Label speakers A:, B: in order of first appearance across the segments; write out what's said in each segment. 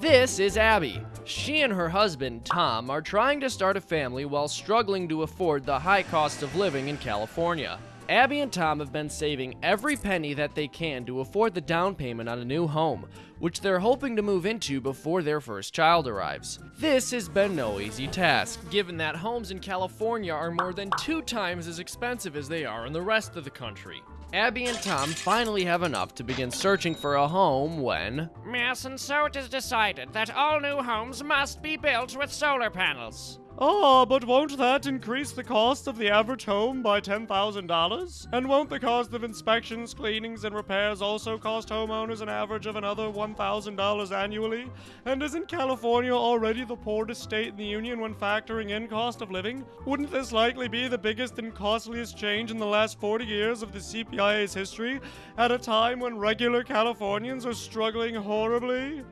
A: This is Abby. She and her husband, Tom, are trying to start a family while struggling to afford the high cost of living in California. Abby and Tom have been saving every penny that they can to afford the down payment on a new home, which they're hoping to move into before their first child arrives. This has been no easy task, given that homes in California are more than two times as expensive as they are in the rest of the country. Abby and Tom finally have enough to begin searching for a home when.
B: Yes, and so it is decided that all new homes must be built with solar panels.
C: Ah, but won't that increase the cost of the average home by $10,000? And won't the cost of inspections, cleanings, and repairs also cost homeowners an average of another $1,000 annually? And isn't California already the poorest state in the union when factoring in cost of living? Wouldn't this likely be the biggest and costliest change in the last 40 years of the CPIA's history, at a time when regular Californians are struggling horribly?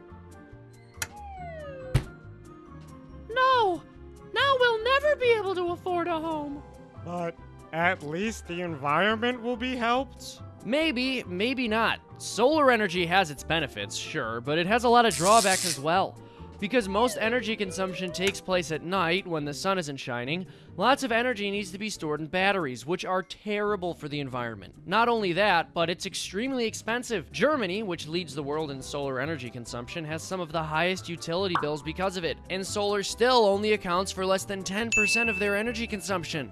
D: Able to afford a home.
C: But at least the environment will be helped?
A: Maybe, maybe not. Solar energy has its benefits, sure, but it has a lot of drawbacks as well. Because most energy consumption takes place at night when the sun isn't shining, lots of energy needs to be stored in batteries, which are terrible for the environment. Not only that, but it's extremely expensive. Germany, which leads the world in solar energy consumption, has some of the highest utility bills because of it, and solar still only accounts for less than 10% of their energy consumption.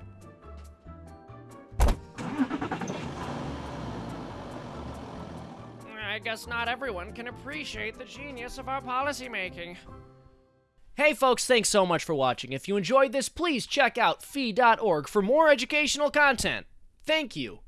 B: I guess not everyone can appreciate the genius of our policymaking.
A: Hey folks, thanks so much for watching. If you enjoyed this, please check out fee.org for more educational content. Thank you.